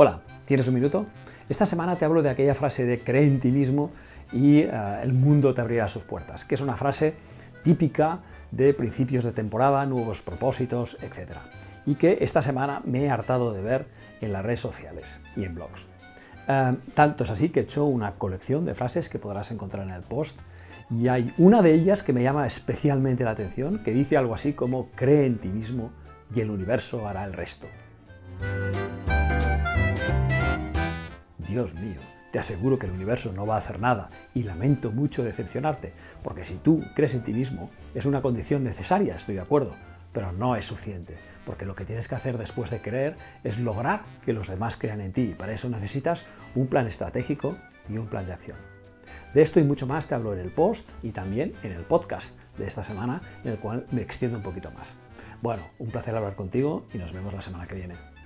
Hola, ¿tienes un minuto? Esta semana te hablo de aquella frase de cree en ti mismo y uh, el mundo te abrirá sus puertas, que es una frase típica de principios de temporada, nuevos propósitos, etc. Y que esta semana me he hartado de ver en las redes sociales y en blogs. Uh, tanto es así que he hecho una colección de frases que podrás encontrar en el post y hay una de ellas que me llama especialmente la atención, que dice algo así como cree en ti mismo y el universo hará el resto. Dios mío, te aseguro que el universo no va a hacer nada y lamento mucho decepcionarte, porque si tú crees en ti mismo es una condición necesaria, estoy de acuerdo, pero no es suficiente, porque lo que tienes que hacer después de creer es lograr que los demás crean en ti. Para eso necesitas un plan estratégico y un plan de acción. De esto y mucho más te hablo en el post y también en el podcast de esta semana, en el cual me extiendo un poquito más. Bueno, un placer hablar contigo y nos vemos la semana que viene.